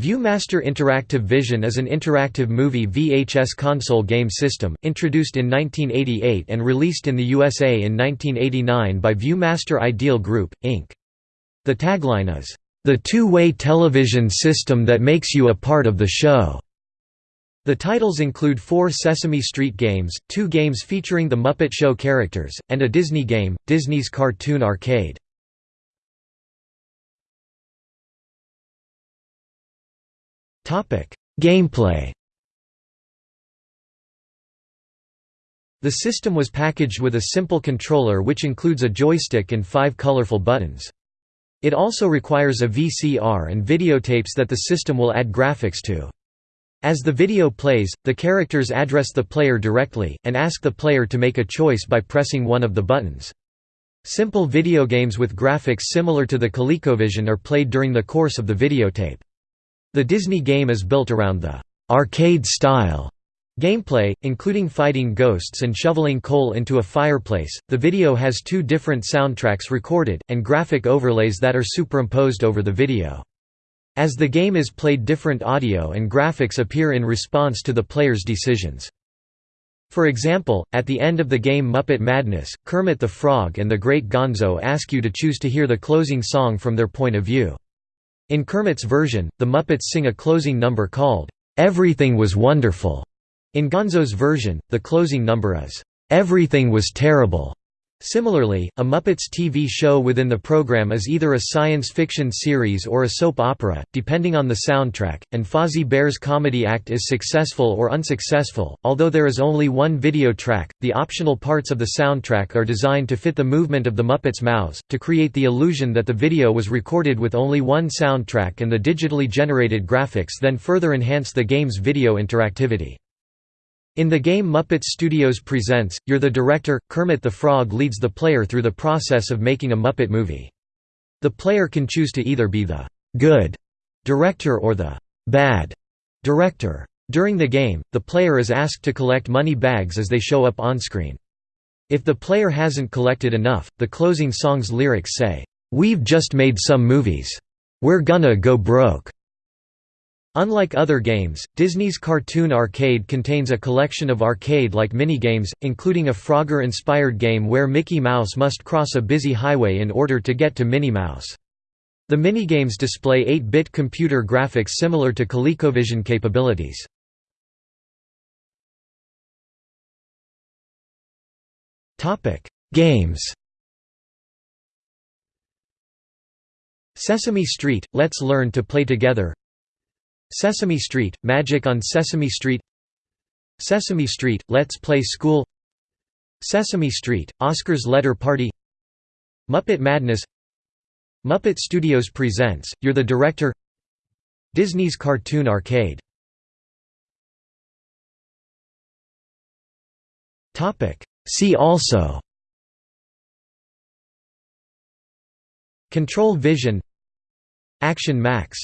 ViewMaster Interactive Vision is an interactive movie VHS console game system, introduced in 1988 and released in the USA in 1989 by ViewMaster Ideal Group, Inc. The tagline is, "...the two-way television system that makes you a part of the show." The titles include four Sesame Street games, two games featuring the Muppet Show characters, and a Disney game, Disney's Cartoon Arcade. Gameplay The system was packaged with a simple controller which includes a joystick and five colorful buttons. It also requires a VCR and videotapes that the system will add graphics to. As the video plays, the characters address the player directly, and ask the player to make a choice by pressing one of the buttons. Simple video games with graphics similar to the ColecoVision are played during the course of the videotape. The Disney game is built around the arcade-style gameplay, including fighting ghosts and shoveling coal into a fireplace. The video has two different soundtracks recorded, and graphic overlays that are superimposed over the video. As the game is played different audio and graphics appear in response to the player's decisions. For example, at the end of the game Muppet Madness, Kermit the Frog and the Great Gonzo ask you to choose to hear the closing song from their point of view. In Kermit's version, the Muppets sing a closing number called, "'Everything Was Wonderful'". In Gonzo's version, the closing number is, "'Everything Was Terrible'". Similarly, a Muppets TV show within the program is either a science fiction series or a soap opera, depending on the soundtrack, and Fozzie Bear's comedy act is successful or unsuccessful. Although there is only one video track, the optional parts of the soundtrack are designed to fit the movement of the Muppets' mouths, to create the illusion that the video was recorded with only one soundtrack and the digitally generated graphics then further enhance the game's video interactivity. In the game Muppet Studios Presents, You're the Director, Kermit the Frog leads the player through the process of making a Muppet movie. The player can choose to either be the «good» director or the «bad» director. During the game, the player is asked to collect money bags as they show up on-screen. If the player hasn't collected enough, the closing song's lyrics say, "'We've just made some movies. We're gonna go broke.' Unlike other games, Disney's Cartoon Arcade contains a collection of arcade-like minigames, including a Frogger-inspired game where Mickey Mouse must cross a busy highway in order to get to Minnie Mouse. The minigames display 8-bit computer graphics similar to ColecoVision capabilities. Games Sesame Street – Let's Learn to Play Together Sesame Street, Magic on Sesame Street. Sesame Street, Let's Play School. Sesame Street, Oscar's Letter Party. Muppet Madness. Muppet Studios presents, You're the Director. Disney's Cartoon Arcade. See also. Control Vision. Action Max